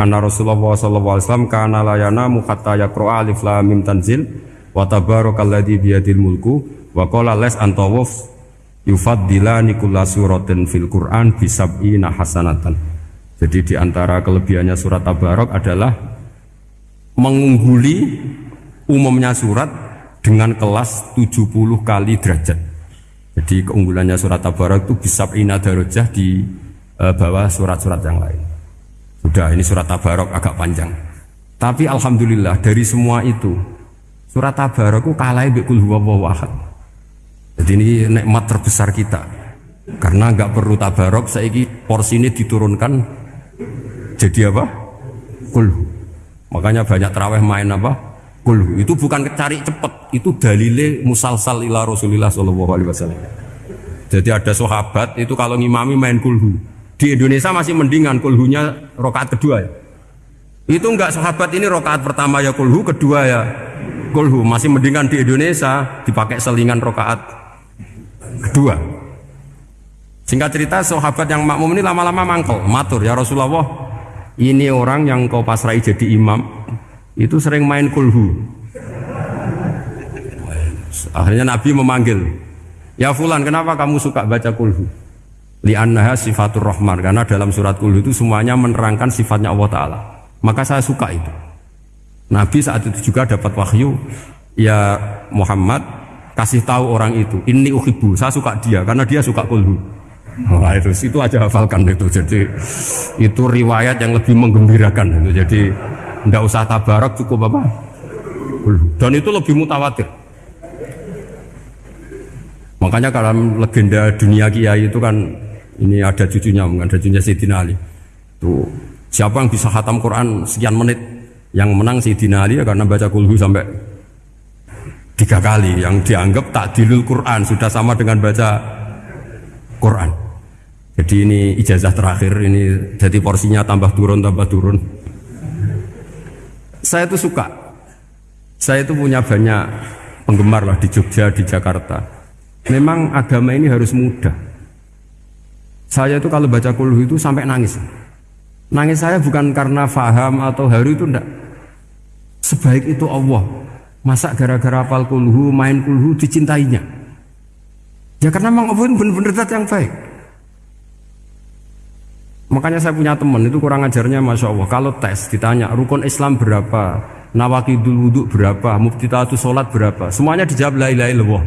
Anna Rasulullah sallallahu alaihi wasallam kana la yanamu hatta yaqra alif lam mim tanzil wa tabarakalladzi biyadil mulku wa qala les antawuf yufaddilani kulla suratin fil Qur'an bisab'ina hasanatan. Jadi di antara kelebihannya surat Tabarok adalah mengungguli umumnya surat dengan kelas 70 kali derajat. Jadi keunggulannya surat Tabarok itu bisab'ina darajah di uh, bawah surat-surat yang lain. Sudah ini surat Tabarok agak panjang. Tapi alhamdulillah dari semua itu surat Tabarok itu kalah bi kul ahad. Jadi ini nikmat terbesar kita. Karena nggak perlu tabarok, saya porsi ini diturunkan jadi apa? Kulhu. Makanya banyak terawih main apa? Kulhu. Itu bukan cari cepet, itu dalile musalsal ila Rasulillah Shallallahu Alaihi Wasallam. Jadi ada sahabat itu kalau ngimami main kulhu. Di Indonesia masih mendingan kulhunya rokaat kedua ya. Itu enggak sahabat ini rokaat pertama ya kulhu, kedua ya kulhu. Masih mendingan di Indonesia dipakai selingan rokaat kedua. Singkat cerita sahabat yang makmum ini lama-lama mangkel, matur ya Rasulullah. Ini orang yang kau pasrai jadi imam itu sering main kulhu. Akhirnya Nabi memanggil, ya Fulan kenapa kamu suka baca kulhu? Li'annaha sifatur rahman. Karena dalam surat kul itu semuanya menerangkan sifatnya Allah Ta'ala. Maka saya suka itu. Nabi saat itu juga dapat wahyu ya Muhammad kasih tahu orang itu ini uhibu saya suka dia karena dia suka kulhu. Nah, itu itu aja hafalkan itu. Jadi itu riwayat yang lebih menggembirakan itu. Jadi tidak usah tabarak cukup apa? Dan itu lebih mutawatir. Makanya kalau legenda dunia kiai itu kan ini ada cucunya, ada cucunya Sayyidina Ali. Tuh, siapa yang bisa khatam Quran sekian menit? Yang menang Sayyidina Ali ya karena baca kulhu sampai tiga kali. Yang dianggap tak dilul Quran sudah sama dengan baca Quran. Jadi ini ijazah terakhir ini jadi porsinya tambah turun tambah turun. Saya itu suka. Saya itu punya banyak penggemar lah di Jogja, di Jakarta. Memang agama ini harus mudah. Saya itu kalau baca kulhu itu sampai nangis. Nangis saya bukan karena faham atau haru itu enggak. Sebaik itu Allah. Masa gara-gara apal kulhu, main kulhu dicintainya. Ya karena memang Allah benar-benar zat yang baik. Makanya saya punya teman itu kurang ajarnya Masya Allah. Kalau tes ditanya rukun Islam berapa, nawakidul wudhu berapa, muftitatu sholat berapa, semuanya dijawab la ilaha illallah.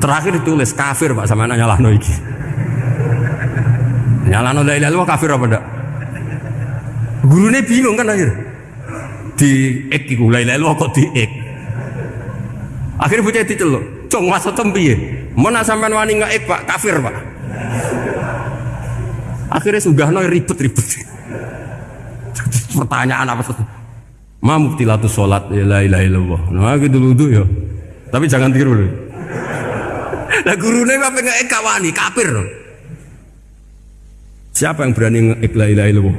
Terakhir ditulis kafir pak sama nanya lah noiki. Nyalano la ilaha illallah kafir apa ndak? Gurune bingung kan akhir. Di ek iku la ilaha illallah kok di ek. Akhirnya bocah diceluk, "Cung maksudem piye?" Mun sampean wani nggak ek, Pak, kafir, Pak. Akhirnya sugahno ribet-ribet. Pertanyaan apa tuh? Ma muktilatu sholat ya la ilaha illallah. Nah gitu dulu ya. Tapi jangan tiru loh. Lah gurune apa nggak kawani kafir. Siapa yang berani ngekla ilaha illallah?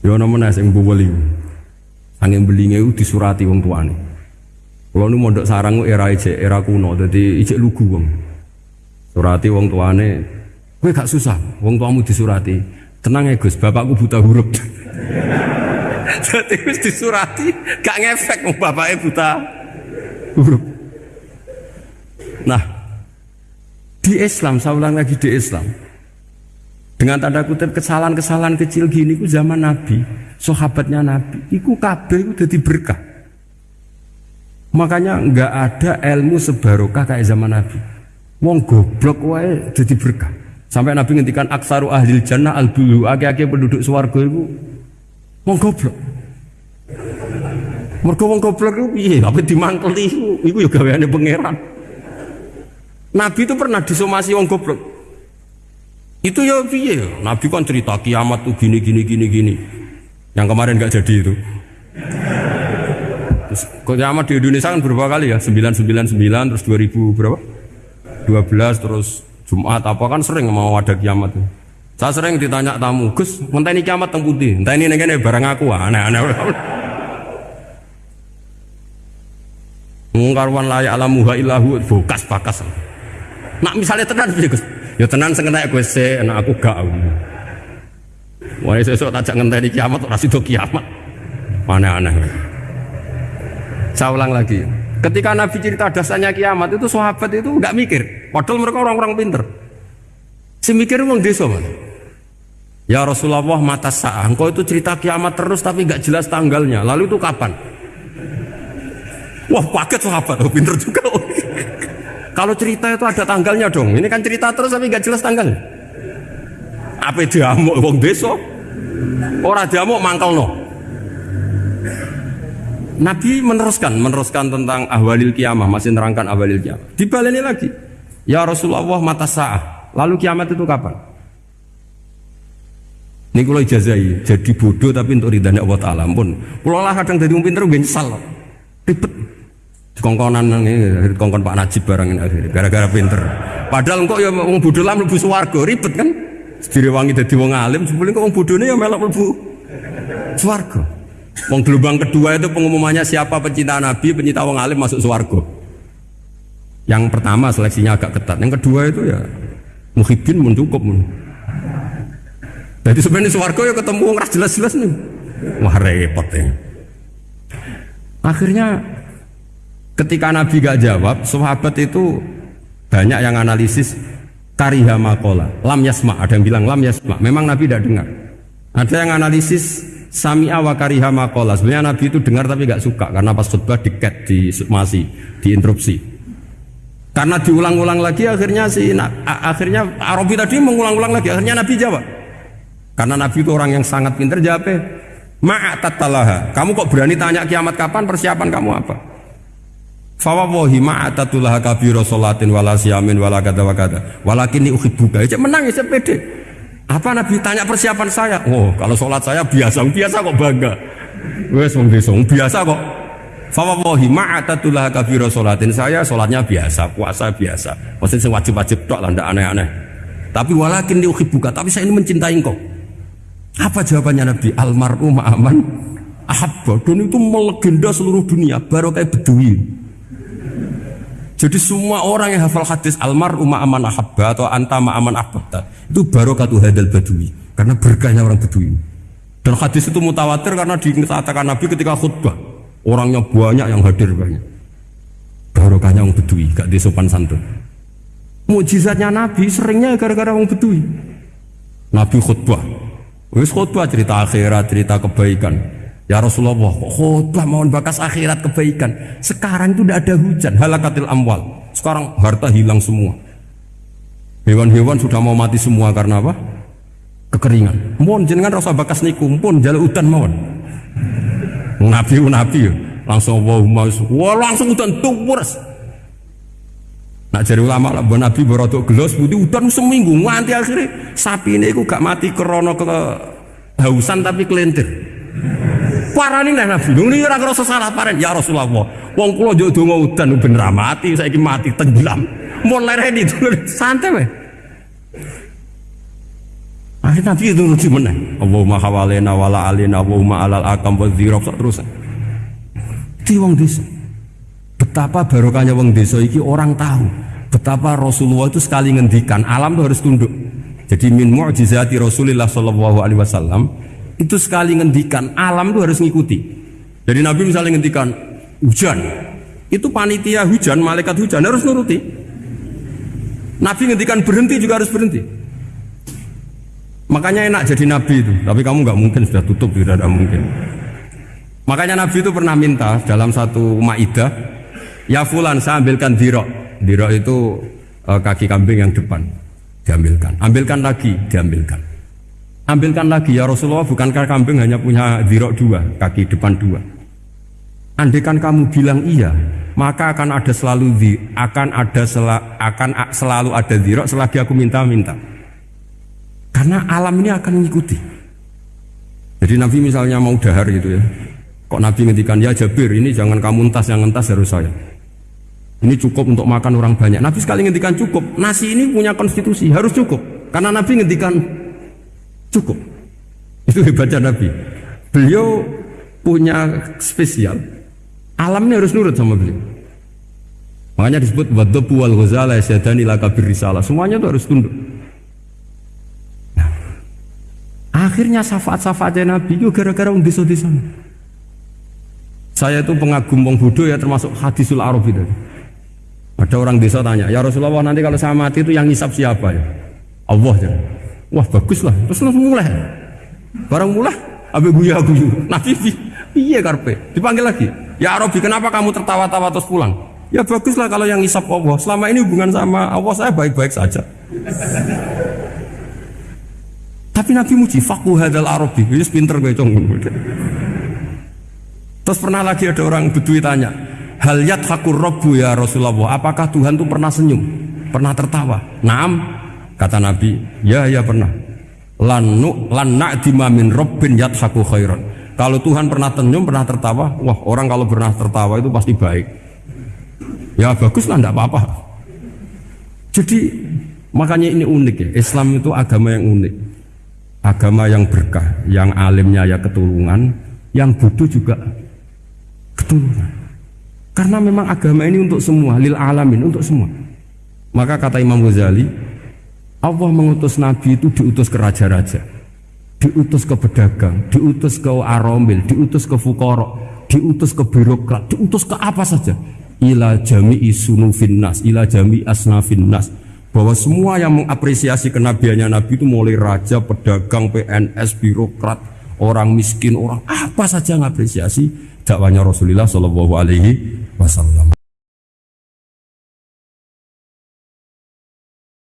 Ya ana menas sing. Angin belinge itu disurati wong tuane. Nu mondok sarang era ijek, era kuno, jadi ijek lugu wong. Surati wong tuane, kowe gak susah, wong tuamu disurati. Tenang ya Gus, bapakku buta huruf. Jadi wis disurati, gak ngefek wong bapaknya buta huruf. Nah, di Islam, saya ulang lagi di Islam. Dengan tanda kutip kesalahan-kesalahan kecil gini ku zaman Nabi, sahabatnya Nabi, iku kabeh itu jadi berkah. Makanya nggak ada ilmu sebarokah kayak zaman Nabi. Wong goblok wae jadi berkah. Sampai Nabi ngendikan aksaru ahli jannah al bulu, ake-ake penduduk swarga itu wong goblok. Mergo wong goblok itu piye? Apa dimangkeli iku? Iku ya gaweane pangeran. Nabi itu pernah disomasi wong goblok. Itu ya piye? Nabi kan cerita kiamat tuh gini gini gini gini. Yang kemarin nggak jadi itu. Terus kiamat di Indonesia kan berapa kali ya? 999 terus 2000 berapa? 12 terus Jumat apa kan sering mau ada kiamat. Saya sering ditanya tamu, Gus, ini kiamat teng putih, ini nih barang aku, aneh-aneh. Mungkarwan layak alamuha ilahu bokas bakas. Nak misalnya tenan piye Gus? Ya tenan sing kena kowe sik, enak aku gak. Wah, sesuk tak ngenteni kiamat ora sida kiamat. Aneh-aneh. Saya ulang lagi. Ketika Nabi cerita dasarnya kiamat itu sahabat itu nggak mikir. Padahal mereka orang-orang pinter. Si mikir wong desa man. Ya Rasulullah mata sah. Engkau itu cerita kiamat terus tapi nggak jelas tanggalnya. Lalu itu kapan? Wah paket sahabat, oh, pinter juga. Kalau cerita itu ada tanggalnya dong. Ini kan cerita terus tapi nggak jelas tanggalnya. Apa diamuk wong desa? Orang diamuk mangkel no. Nabi meneruskan, meneruskan tentang ahwalil kiamah, masih nerangkan ahwalil kiamah. Dibaleni lagi. Ya Rasulullah mata sah. Lalu kiamat itu kapan? Ini kalau ijazai, jadi bodoh tapi untuk ridhanya Allah Ta'ala pun. Kalau lah kadang jadi pinter, gue nyesal. Ribet. Kongkonan ini, kongkon Pak Najib barang akhirnya, gara-gara pinter. Padahal kok ya mau bodoh lah mlebu swarga, ribet kan? wangi dadi wong alim, sebelum kok wong bodone ya melok mlebu swarga. Wong gelombang kedua itu pengumumannya siapa pencinta Nabi, pencinta wong alim masuk swarga. Yang pertama seleksinya agak ketat, yang kedua itu ya muhibin mun cukup. Jadi sebenarnya swarga ya ketemu wong jelas-jelas nih. Wah repot ya. Akhirnya ketika Nabi gak jawab, sahabat itu banyak yang analisis kariha makola lam yasma. Ada yang bilang lam yasma. Memang Nabi tidak dengar. Ada yang analisis sami wa kariha makola. Sebenarnya Nabi itu dengar tapi gak suka karena pas khutbah diket di masih diinterupsi. Karena diulang-ulang lagi akhirnya si akhirnya Arabi tadi mengulang-ulang lagi akhirnya Nabi jawab. Karena Nabi itu orang yang sangat pintar jawabnya ma'atatalaha kamu kok berani tanya kiamat kapan persiapan kamu apa Fawawahi ma'atatullah kabiro sholatin wala siyamin wala kata wa kata Walakin ini uhibbuka Ya menang ya pede. Apa Nabi tanya persiapan saya? Oh kalau sholat saya biasa Biasa kok bangga. Wes wong biasa kok. Fawawahi ma'atatullah kabiro sholatin Saya sholatnya biasa Puasa biasa. Maksudnya wajib-wajib dok lah aneh-aneh. Tapi walakin ini uhibbuka Tapi saya ini mencintai engkau. Apa jawabannya Nabi? Almaru ma'aman Ahabba. Dan itu melegenda seluruh dunia. Baru kayak bedui jadi semua orang yang hafal hadis almar umma aman ahabba atau anta aman ahabba itu barokatu hadal badui karena berkahnya orang badui. Dan hadis itu mutawatir karena dikatakan Nabi ketika khutbah orangnya banyak yang hadir banyak. Barokahnya orang badui gak disopan santun. Mujizatnya Nabi seringnya gara-gara orang badui. Nabi khutbah, wis khutbah cerita akhirat, cerita kebaikan. Ya Rasulullah, khutbah mohon bakas akhirat kebaikan. Sekarang itu tidak ada hujan, halakatil amwal. Sekarang harta hilang semua. Hewan-hewan sudah mau mati semua karena apa? Kekeringan. Mohon jenengan rasa bakas niku, pun jalur udan mohon. Nabi nabi langsung wow wah langsung udan tuwurs. Nak jadi ulama lah, Nabi berotok gelos putih udan seminggu nganti akhirnya sapi ini aku gak mati kerono ke hausan tapi kelentir. Parani nih Nabi. Ini ora ngrasa salah paren ya Rasulullah. Wong kula yo donga udan ben ra mati, saiki mati tenggelam. Mun lereni santai wae. Akhir Nabi itu lucu meneh. Allahumma hawalena wala alina Allahumma alal akam wa dzirab terus. Di wong desa. Betapa barokahnya wong desa iki orang tahu betapa Rasulullah itu sekali ngendikan alam itu harus tunduk. Jadi min mu'jizati Rasulullah sallallahu alaihi wasallam itu sekali ngendikan alam itu harus ngikuti. Jadi Nabi misalnya ngendikan hujan. Itu panitia hujan malaikat hujan harus nuruti. Nabi ngendikan berhenti juga harus berhenti. Makanya enak jadi Nabi itu. Tapi kamu nggak mungkin sudah tutup tidak ada mungkin. Makanya Nabi itu pernah minta dalam satu maidah ya fulan saya ambilkan dirok. Dirok itu eh, kaki kambing yang depan diambilkan. Ambilkan lagi diambilkan Ambilkan lagi ya Rasulullah, bukankah kambing hanya punya dirok dua, kaki depan dua. Andaikan kamu bilang iya, maka akan ada selalu di, akan ada sel, akan selalu ada dirok selagi aku minta-minta. Karena alam ini akan mengikuti. Jadi Nabi misalnya mau dahar gitu ya. Kok Nabi ngendikan ya Jabir ini jangan kamu entas yang entas harus saya. Ini cukup untuk makan orang banyak. Nabi sekali ngendikan cukup. Nasi ini punya konstitusi harus cukup. Karena Nabi ngendikan Cukup. Itu hebatnya Nabi. Beliau punya spesial. Alam ini harus nurut sama beliau. Makanya disebut wadhabu wal ghazala yasyadani laka birrisalah. Semuanya itu harus tunduk. Nah, Akhirnya syafaat-syafaatnya Nabi itu gara-gara di desa Saya itu pengagum wong Budo ya termasuk hadisul Arab itu. Ada orang desa tanya, ya Rasulullah nanti kalau saya mati itu yang ngisap siapa ya? Allah ya. Wah bagus lah. Terus langsung mulai. Barang mulai, abe guya guyu. Nabi iya karpe. Dipanggil lagi. Ya Arabi kenapa kamu tertawa-tawa terus pulang? Ya bagus lah kalau yang ngisap Allah. Selama ini hubungan sama Allah saya baik-baik saja. Tapi Nabi muji faku hadal Arabi. Ini pinter gue cong. Terus pernah lagi ada orang bedui tanya, Hal hakur robbu ya Rasulullah. Apakah Tuhan itu pernah senyum? Pernah tertawa? Naam. Kata Nabi, ya ya pernah. Lanu lan na'dima min rabbin haku khairan. Kalau Tuhan pernah senyum, pernah tertawa, wah orang kalau pernah tertawa itu pasti baik. Ya bagus lah, enggak apa-apa. Jadi makanya ini unik ya. Islam itu agama yang unik agama yang berkah, yang alimnya ya ketulungan, yang butuh juga ketulungan. Karena memang agama ini untuk semua, lil alamin, untuk semua. Maka kata Imam Ghazali, Allah mengutus Nabi itu diutus ke raja-raja, diutus ke pedagang, diutus ke aromil, diutus ke fukoro, diutus ke birokrat, diutus ke apa saja. Ila jami'i sunufin nas, ila jami'i asnafin nas bahwa semua yang mengapresiasi kenabiannya Nabi itu mulai raja, pedagang, PNS, birokrat, orang miskin, orang apa saja mengapresiasi dakwanya Rasulullah Shallallahu Alaihi Wasallam.